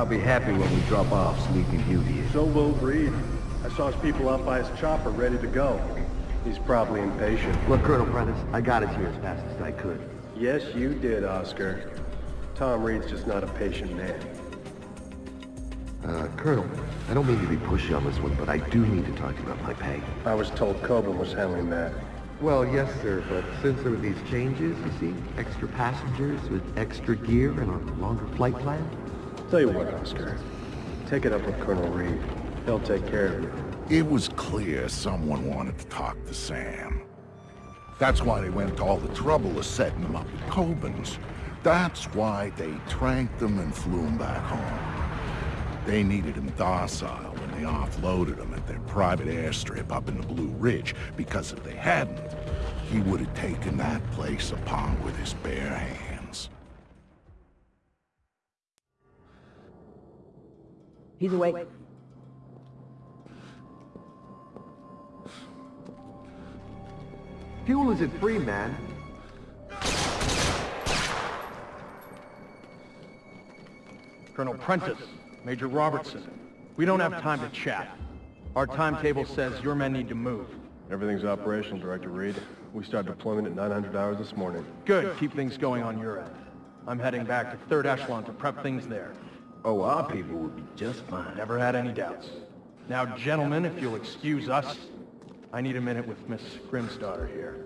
I'll be happy when we drop off Sleeping Beauty. So will Reed. I saw his people out by his chopper ready to go. He's probably impatient. Look, Colonel Prentice, I got us here as fast as I could. Yes, you did, Oscar. Tom Reed's just not a patient man. Uh, Colonel, I don't mean to be pushy on this one, but I do need to talk to you about my pay. I was told Kobin was handling that. Well, yes, sir, but since there were these changes, you see, extra passengers with extra gear and a longer flight plan, Tell you what, Oscar. Take it up with Colonel Reed. He'll take care of you. It was clear someone wanted to talk to Sam. That's why they went to all the trouble of setting him up at Kobin's. That's why they tranked him and flew him back home. They needed him docile when they offloaded him at their private airstrip up in the Blue Ridge, because if they hadn't, he would have taken that place upon with his bare hands. He's awake. fuel isn't free, man. Colonel Prentice, Major Robertson. We don't have time to chat. Our timetable says your men need to move. Everything's operational, Director Reed. We start deployment at 900 hours this morning. Good, keep things going on your end. I'm heading back to 3rd Echelon to prep things there. Oh, our people will be just fine. Never had any doubts. Now, gentlemen, if you'll excuse us, I need a minute with Miss Grimsdottir here.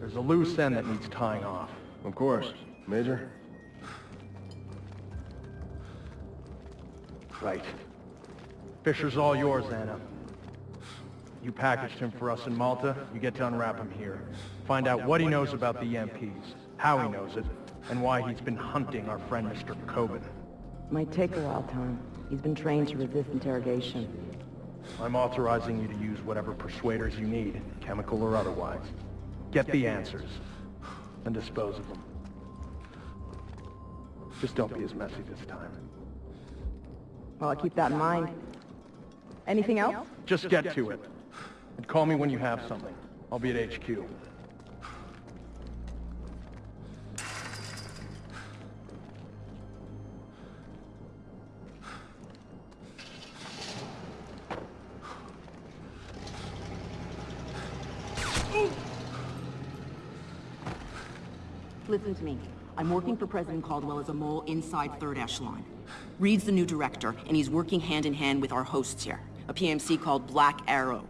There's a loose end that needs tying off. Of course. Major? Right. Fisher's all yours, Anna. You packaged him for us in Malta, you get to unwrap him here. Find out what he knows about the EMPs, how he knows it, and why he's been hunting our friend Mr. Kobin. Might take a while, Tom. He's been trained to resist interrogation. I'm authorizing you to use whatever persuaders you need, chemical or otherwise. Get the answers, and dispose of them. Just don't be as messy this time. Well, I'll keep that in mind. Anything else? Just get to it. And call me when you have something. I'll be at HQ. I'm working for President Caldwell as a mole inside Third Echelon. Reed's the new director, and he's working hand in hand with our hosts here, a PMC called Black Arrow.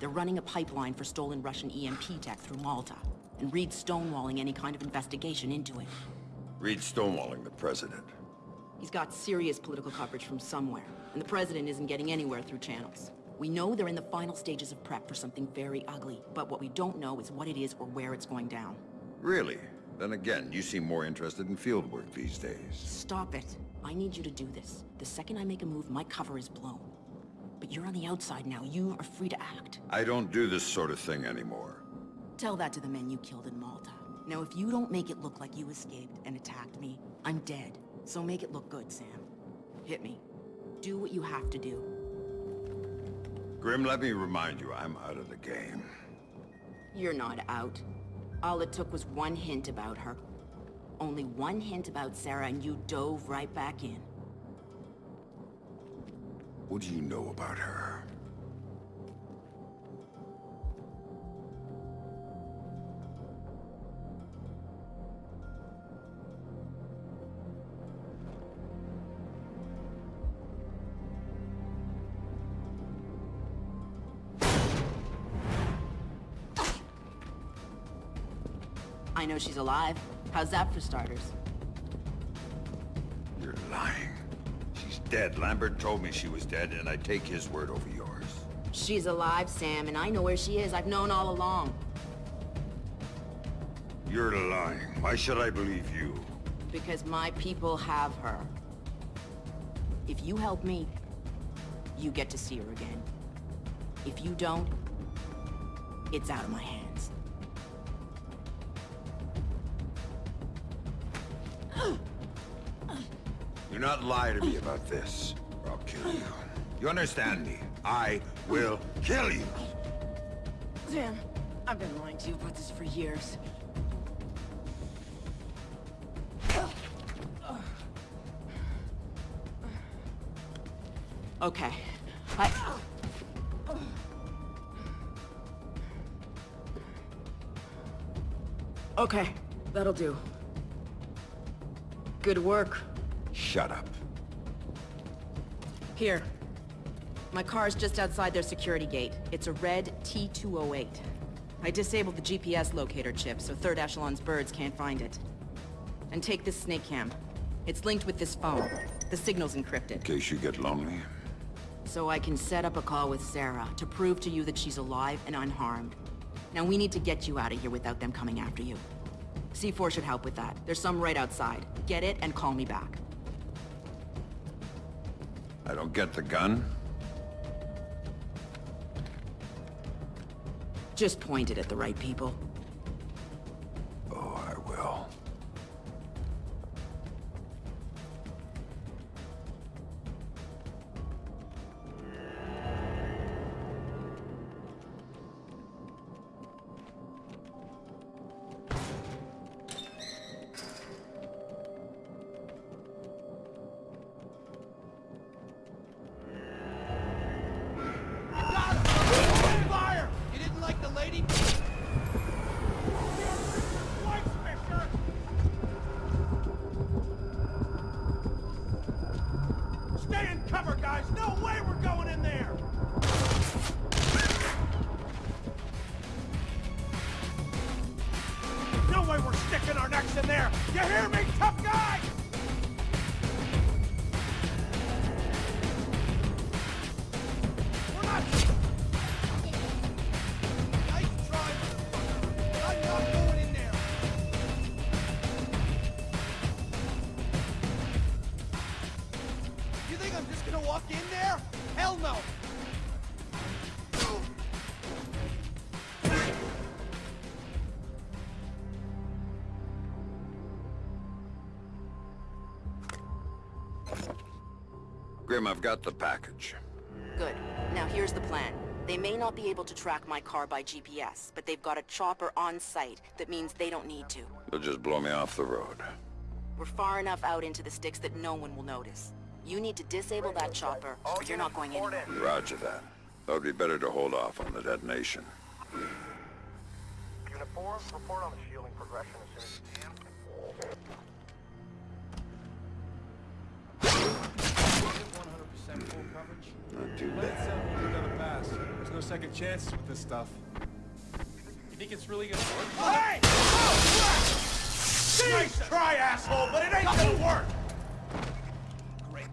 They're running a pipeline for stolen Russian EMP tech through Malta, and Reed's stonewalling any kind of investigation into it. Reed stonewalling the president. He's got serious political coverage from somewhere, and the president isn't getting anywhere through channels. We know they're in the final stages of prep for something very ugly, but what we don't know is what it is or where it's going down. Really? Then again, you seem more interested in field work these days. Stop it. I need you to do this. The second I make a move, my cover is blown. But you're on the outside now. You are free to act. I don't do this sort of thing anymore. Tell that to the men you killed in Malta. Now, if you don't make it look like you escaped and attacked me, I'm dead. So make it look good, Sam. Hit me. Do what you have to do. Grim, let me remind you, I'm out of the game. You're not out. All it took was one hint about her. Only one hint about Sarah and you dove right back in. What do you know about her? I know she's alive. How's that for starters? You're lying. She's dead. Lambert told me she was dead, and I take his word over yours. She's alive, Sam, and I know where she is. I've known all along. You're lying. Why should I believe you? Because my people have her. If you help me, you get to see her again. If you don't, it's out of my hands. Do not lie to me about this, or I'll kill you. You understand me? I will kill you! Sam, I've been lying to you about this for years. Okay. I... Okay, that'll do. Good work. Shut up. Here. My car's just outside their security gate. It's a red T-208. I disabled the GPS locator chip, so Third Echelon's birds can't find it. And take this snake cam. It's linked with this phone. The signal's encrypted. In case you get lonely. So I can set up a call with Sarah to prove to you that she's alive and unharmed. Now we need to get you out of here without them coming after you. C4 should help with that. There's some right outside. Get it and call me back. I don't get the gun. Just point it at the right people. In there! You hear me, tough got the package. Good. Now here's the plan. They may not be able to track my car by GPS, but they've got a chopper on site. That means they don't need to. They'll just blow me off the road. We're far enough out into the sticks that no one will notice. You need to disable that chopper, or you're not going anywhere. Roger that. That would be better to hold off on the detonation. Unit 4, report on the shielding progression as soon as 100% full coverage. Not too uh, bad. it settle, we'll do another pass. There's no second chances with this stuff. You think it's really gonna work? Hey! Oh! Nice try, asshole, but it ain't gonna work! Great.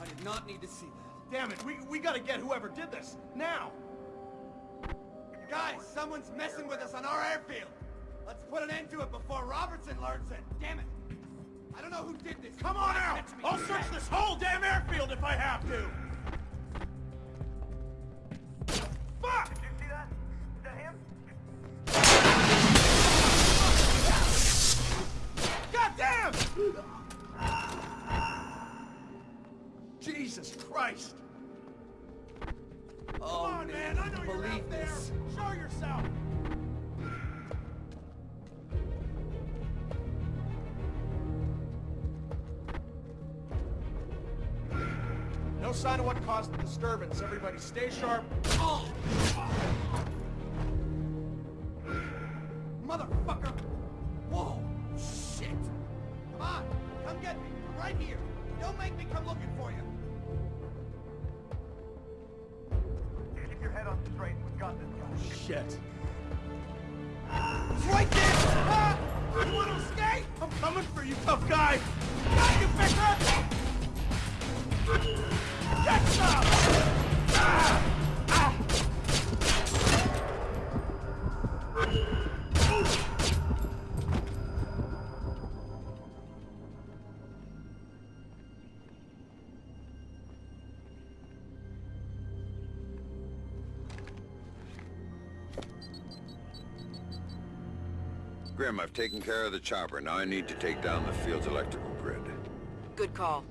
I did not need to see that. Damn it, we, we gotta get whoever did this, now! Guys, someone's messing with us on our airfield! Let's put an end to it before Robertson learns it! Damn it! I don't know who did this. Come on out! I'll search this whole damn airfield if I have to! Fuck! Did you see that? Is that him? God damn! Jesus Christ! Come on, man! I know you're out there! Show yourself! Sign of what caused the disturbance. Everybody stay sharp. Motherfucker! Grim, I've taken care of the chopper. Now I need to take down the field's electrical grid. Good call.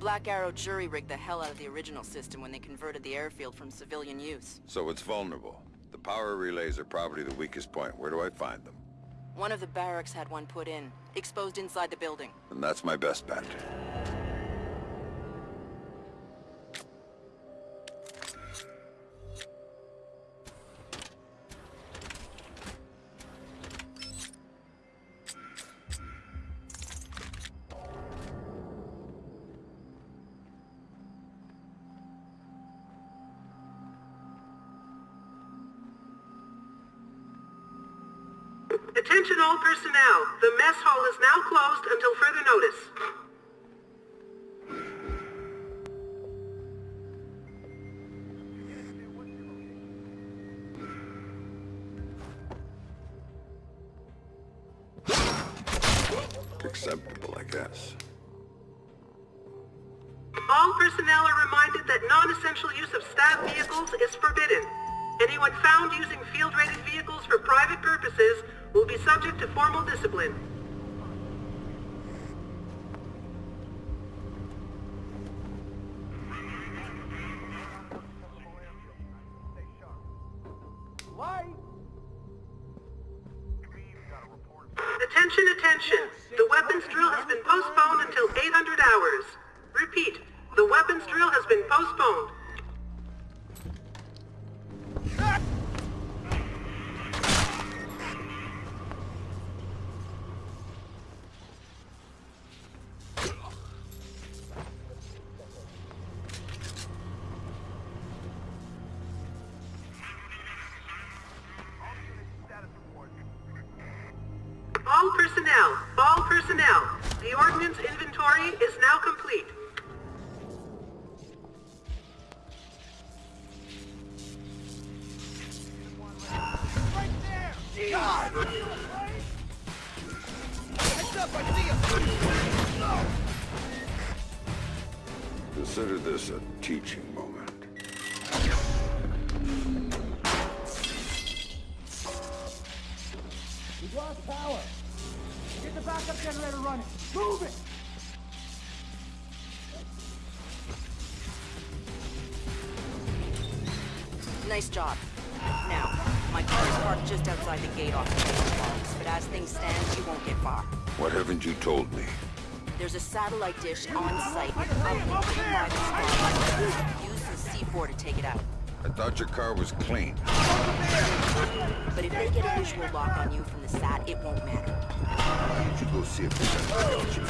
Black Arrow jury rigged the hell out of the original system when they converted the airfield from civilian use. So it's vulnerable. The power relays are probably the weakest point. Where do I find them? One of the barracks had one put in, exposed inside the building. And that's my best bet. Attention all personnel. The mess hall is now closed until further notice. Acceptable, I guess. All personnel are reminded that non-essential use of staff vehicles is forbidden. Anyone found using field-rated vehicles for private purposes will be subject to formal discipline. Nice job. Now, my car is parked just outside the gate off the main box, but as things stand, you won't get far. What haven't you told me? There's a satellite dish on site with public private spots. Use the C4 to take it out. I thought your car was clean. But if they get a visual lock on you from the sat, it won't matter. Why don't you go see if there's anything else you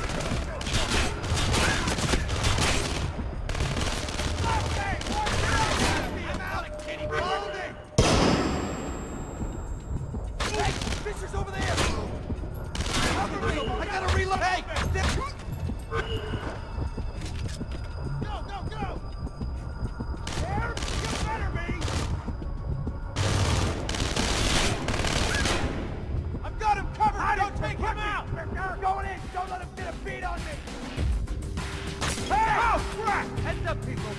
people!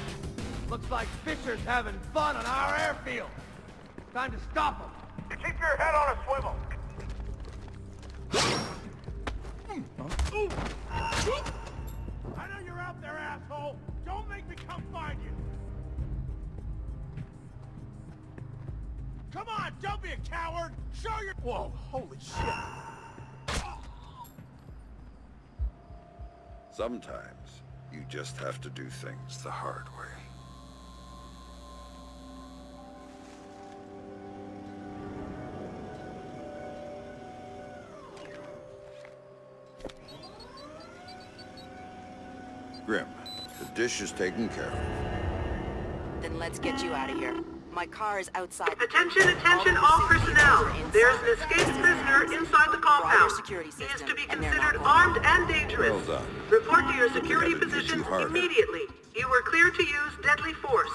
Looks like Fisher's having fun on our airfield. Time to stop him. Keep your head on a swivel. I know you're out there, asshole. Don't make me come find you. Come on, don't be a coward. Show your... Whoa, holy shit. Sometimes, you just have to do things the hard way. Grim, the dish is taken care of. Then let's get you out of here. My car is outside. Attention, attention, the all personnel. vehicles are inside There's an escaped prisoner inside the compound. security He is to be and they're not considered going armed and dangerous. Well done. Report to your security We you positions harder. immediately. You were clear to use deadly force.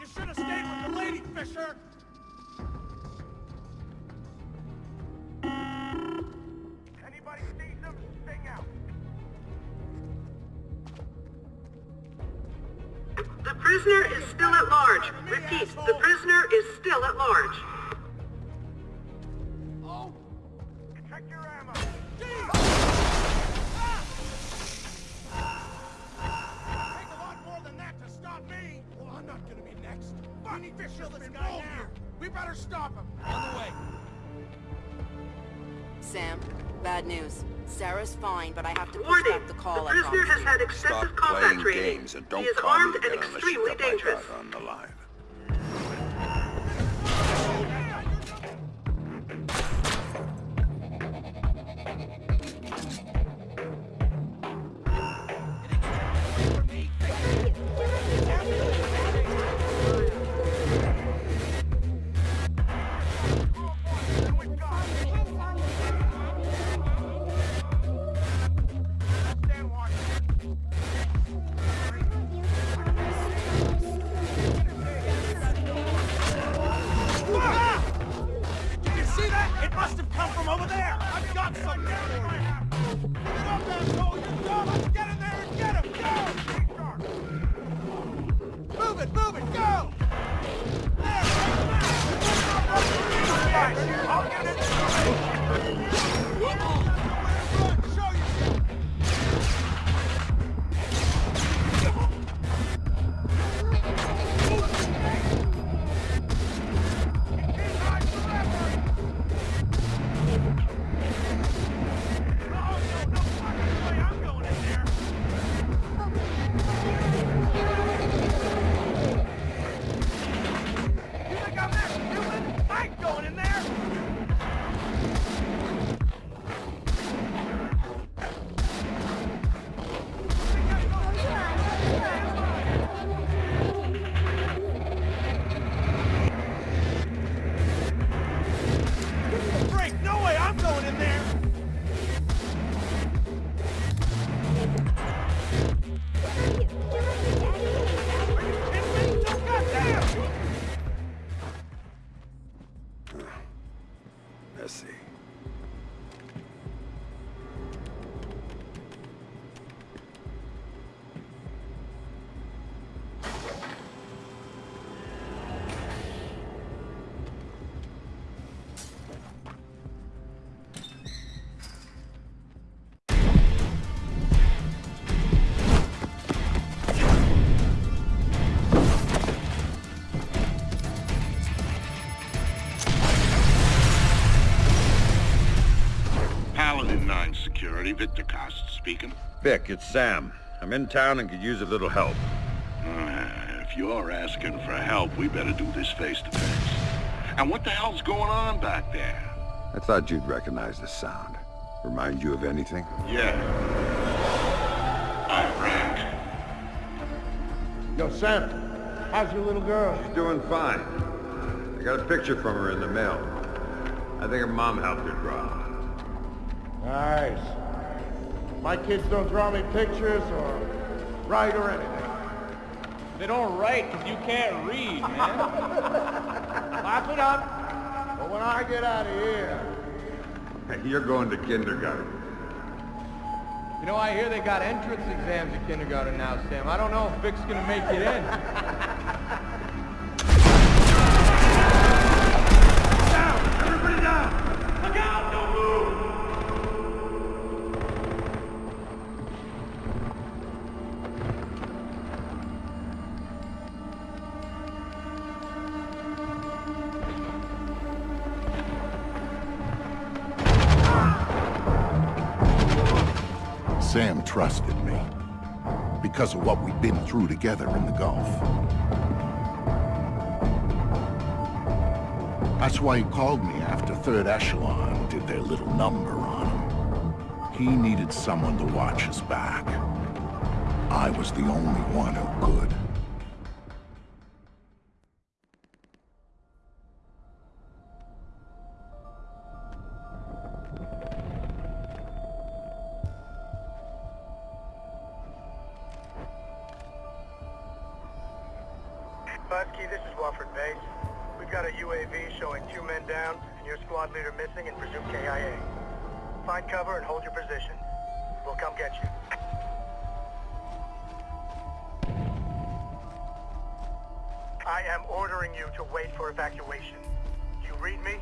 You should have stayed with the lady, Fisher. Anybody sees him, sing out. Prisoner is still at large. Repeat, the prisoner is still at large. Oh! Check your ammo. Take a lot more than that to stop me. Well, I'm not gonna be next. Fuck, Fisher's been guy now. We better stop him. On the way. Sam, bad news. Sarah's fine, but I have to push Warning, back the the call I prisoner has had extensive Stop combat playing training. games and don't he is call armed me and again extremely dangerous. on the line. Speaking. Vic, it's Sam. I'm in town and could use a little help. Uh, if you're asking for help, we better do this face to face. And what the hell's going on back there? I thought you'd recognize the sound. Remind you of anything? Yeah. I'm Frank. Yo, Sam, how's your little girl? She's doing fine. I got a picture from her in the mail. I think her mom helped her draw. Nice. My kids don't draw me pictures or write or anything. They don't write because you can't read, man. Laugh it up. But when I get out of here, You're going to kindergarten. You know, I hear they got entrance exams at kindergarten now, Sam. I don't know if Vic's gonna make it in. because of what we've been through together in the Gulf. That's why he called me after Third Echelon did their little number on him. He needed someone to watch his back. I was the only one who could. Husky, this is Wofford Base. We've got a UAV showing two men down and your squad leader missing and presumed KIA. Find cover and hold your position. We'll come get you. I am ordering you to wait for evacuation. You read me?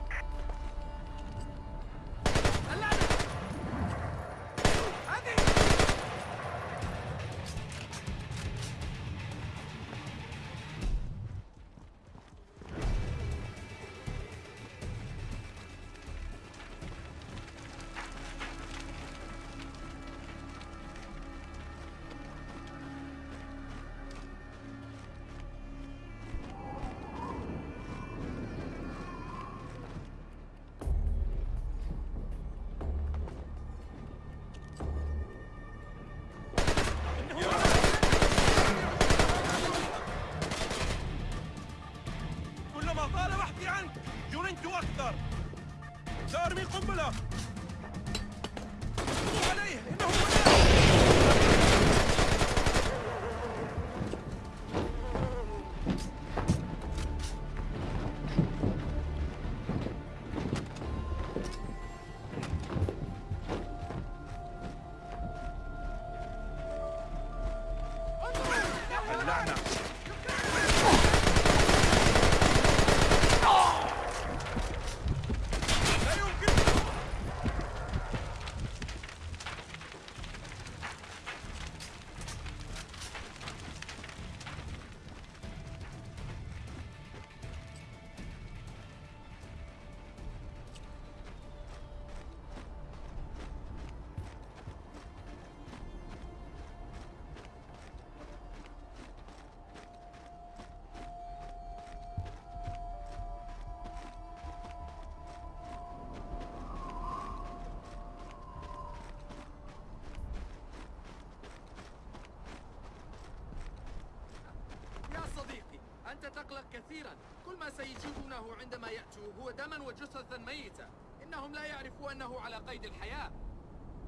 تقلق كثيرا. كل ما سيجدونه عندما يأتوا هو دما وجثثا ميتة إنهم لا يعرفوا أنه على قيد الحياة.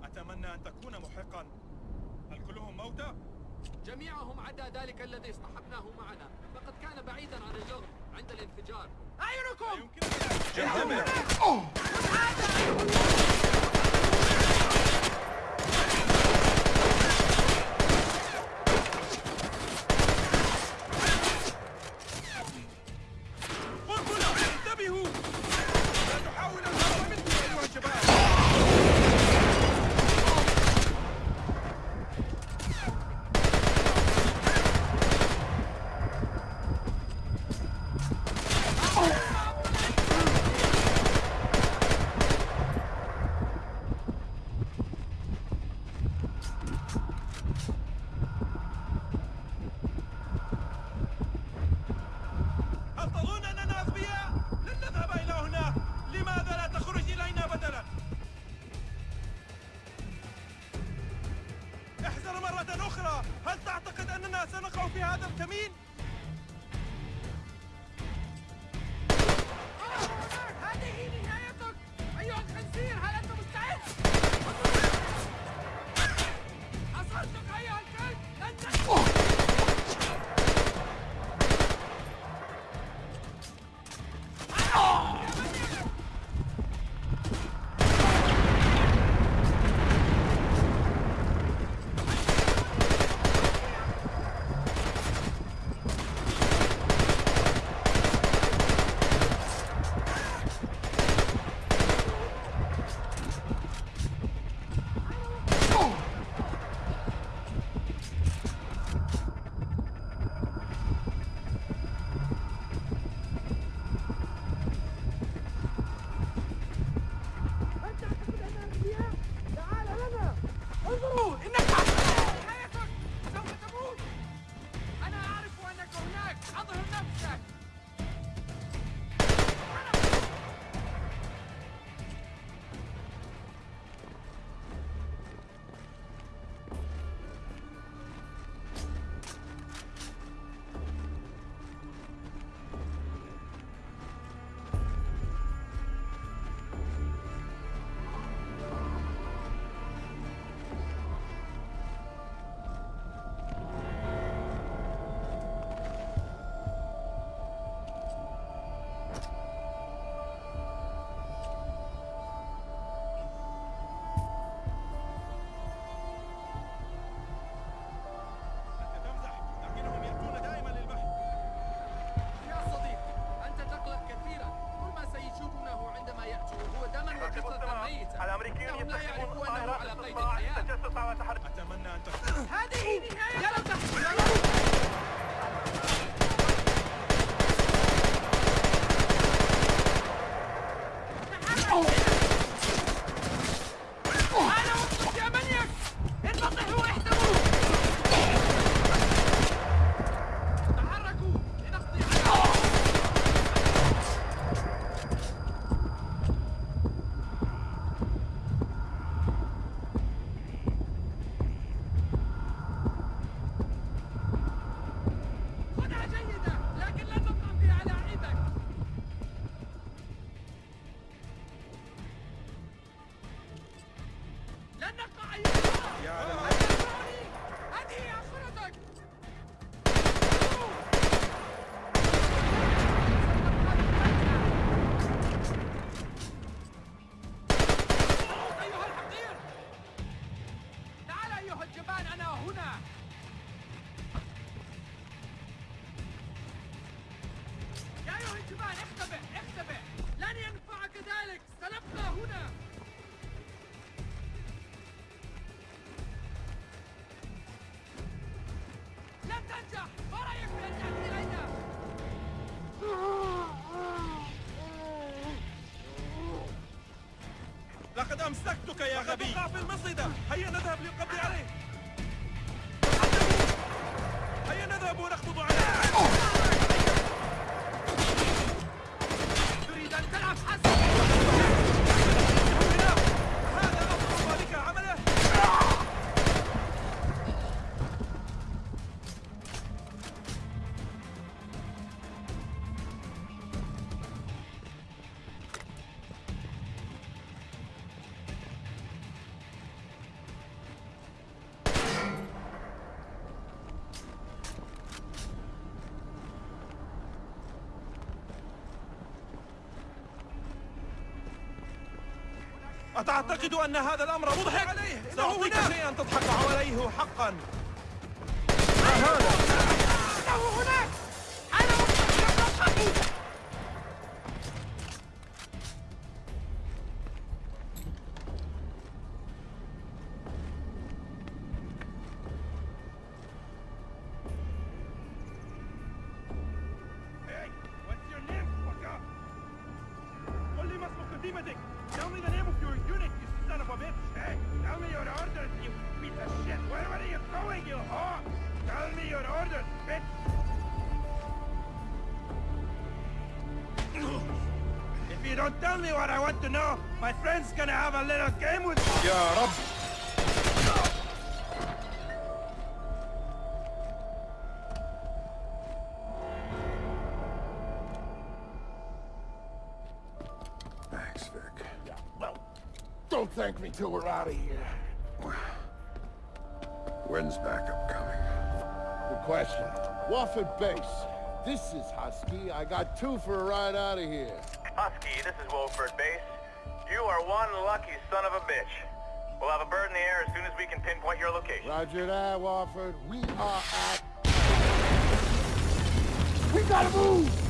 أتمنى أن تكون محقا. هل كلهم موتى؟ جميعهم عدا ذلك الذي اصطحبناه معنا. فقد كان بعيدا عن اللغم عند الانفجار. أعينكم! قنبلة الجبان اختبئ اختبئ. لن ينفعك ذلك. سنبقى هنا. لن تنجح. ما رأيك بأن تأتي إلينا؟ لقد أمسكتك يا غبي. تقع في المصيدة. هيا نذهب للقبض عليه. هيا نذهب ونخفض عليه. أتعتقد أن هذا الأمر مضحك عليه؟ سأعطيك شيئا تضحك عليه حقا ما هذا؟ إنه هناك gonna let game with Thanks, Vic. Yeah, well, don't thank me till we're out of here. When's backup coming? Good question. Wofford Base. This is Husky. I got two for a ride out of here. Husky, this is Wofford Base. You are one lucky son of a bitch. We'll have a bird in the air as soon as we can pinpoint your location. Roger that, Wofford. We are at... We gotta move!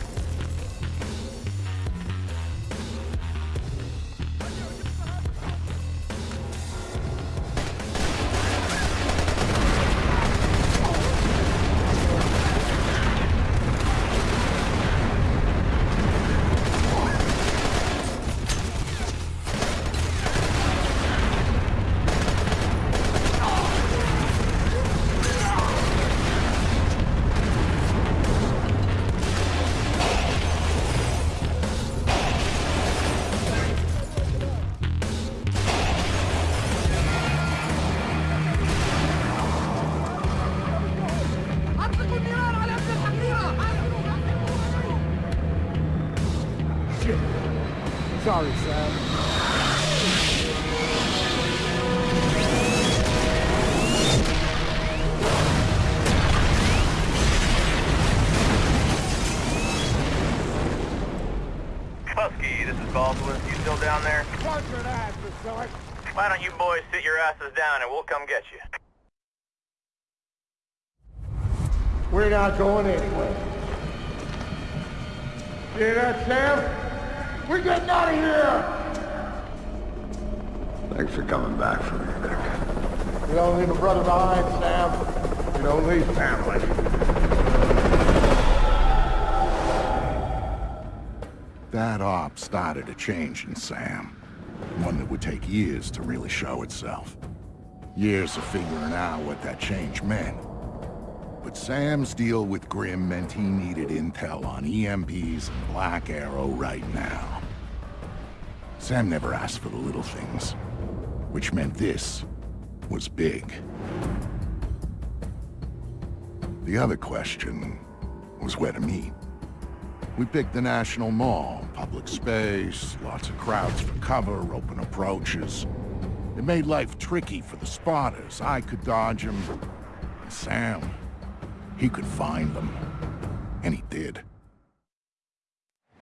Not going anywhere. Hear that, Sam? We're getting out of here! Thanks for coming back for me, Vic. We don't leave a brother behind, Sam. We don't leave family. That op started a change in Sam. One that would take years to really show itself. Years of figuring out what that change meant. But Sam's deal with Grim meant he needed intel on EMPs and Black Arrow right now. Sam never asked for the little things, which meant this was big. The other question was where to meet. We picked the National Mall, public space, lots of crowds for cover, open approaches. It made life tricky for the spotters. I could dodge them. Sam, he could find them. And he did.